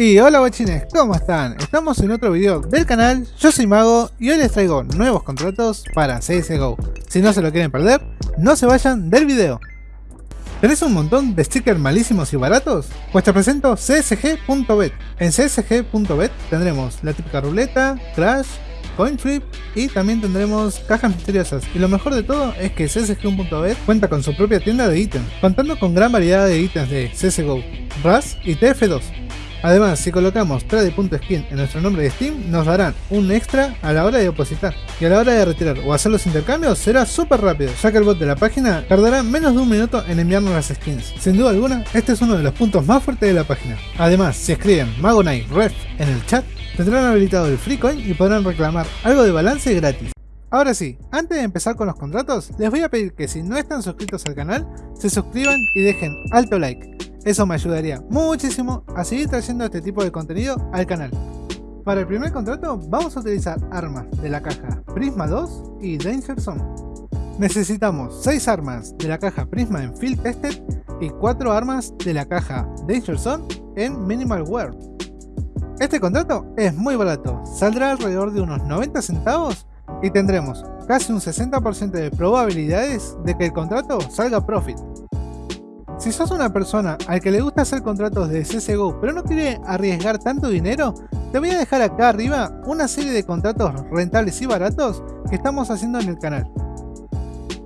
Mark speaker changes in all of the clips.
Speaker 1: Y hola guachines, ¿cómo están? Estamos en otro video del canal, yo soy Mago y hoy les traigo nuevos contratos para CSGO. Si no se lo quieren perder, no se vayan del video. ¿Tenés un montón de stickers malísimos y baratos? Pues te presento csg.bet. En csg.bet tendremos la típica ruleta, crash, coin flip y también tendremos cajas misteriosas. Y lo mejor de todo es que csg.bet cuenta con su propia tienda de ítems, contando con gran variedad de ítems de CSGO, RAS y TF2. Además, si colocamos trade.skin en nuestro nombre de Steam, nos darán un extra a la hora de depositar. Y a la hora de retirar o hacer los intercambios será súper rápido, ya que el bot de la página tardará menos de un minuto en enviarnos las skins. Sin duda alguna, este es uno de los puntos más fuertes de la página. Además, si escriben Magonite Ref en el chat, tendrán habilitado el free coin y podrán reclamar algo de balance gratis. Ahora sí, antes de empezar con los contratos, les voy a pedir que si no están suscritos al canal, se suscriban y dejen alto like. Eso me ayudaría muchísimo a seguir trayendo este tipo de contenido al canal. Para el primer contrato vamos a utilizar armas de la caja Prisma 2 y Danger Zone. Necesitamos 6 armas de la caja Prisma en Field Tested y 4 armas de la caja Danger Zone en Minimal Wear. Este contrato es muy barato, saldrá alrededor de unos 90 centavos y tendremos casi un 60% de probabilidades de que el contrato salga profit. Si sos una persona al que le gusta hacer contratos de CSGO pero no quiere arriesgar tanto dinero, te voy a dejar acá arriba una serie de contratos rentables y baratos que estamos haciendo en el canal.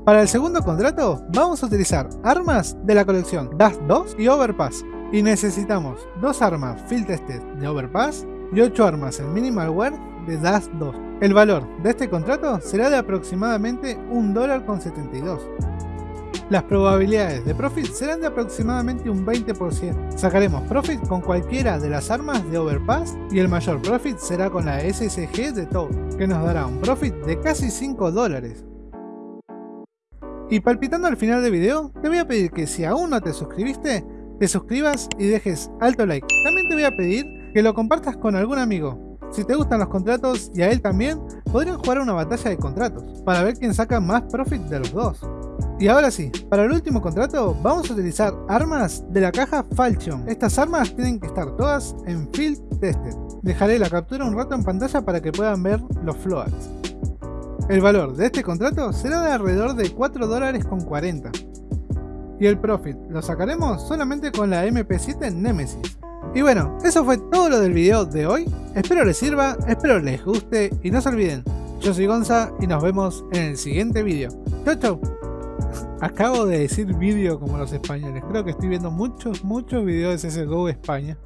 Speaker 1: Para el segundo contrato vamos a utilizar armas de la colección Dust 2 y Overpass y necesitamos dos armas Field Tested de Overpass y 8 armas en Minimal Wear de Dust 2. El valor de este contrato será de aproximadamente $1.72. Las probabilidades de profit serán de aproximadamente un 20%. Sacaremos profit con cualquiera de las armas de Overpass y el mayor profit será con la SSG de Toad, que nos dará un profit de casi 5 dólares. Y palpitando al final del video, te voy a pedir que si aún no te suscribiste, te suscribas y dejes alto like. También te voy a pedir que lo compartas con algún amigo. Si te gustan los contratos y a él también, podrían jugar una batalla de contratos, para ver quién saca más profit de los dos. Y ahora sí, para el último contrato vamos a utilizar armas de la caja Falchion. Estas armas tienen que estar todas en Field Tested. Dejaré la captura un rato en pantalla para que puedan ver los floats. El valor de este contrato será de alrededor de 4 dólares con 40. Y el profit lo sacaremos solamente con la MP7 Nemesis. Y bueno, eso fue todo lo del video de hoy. Espero les sirva, espero les guste y no se olviden, yo soy Gonza y nos vemos en el siguiente video. Chau chau. Acabo de decir vídeo como los españoles. Creo que estoy viendo muchos, muchos videos de CSGO España.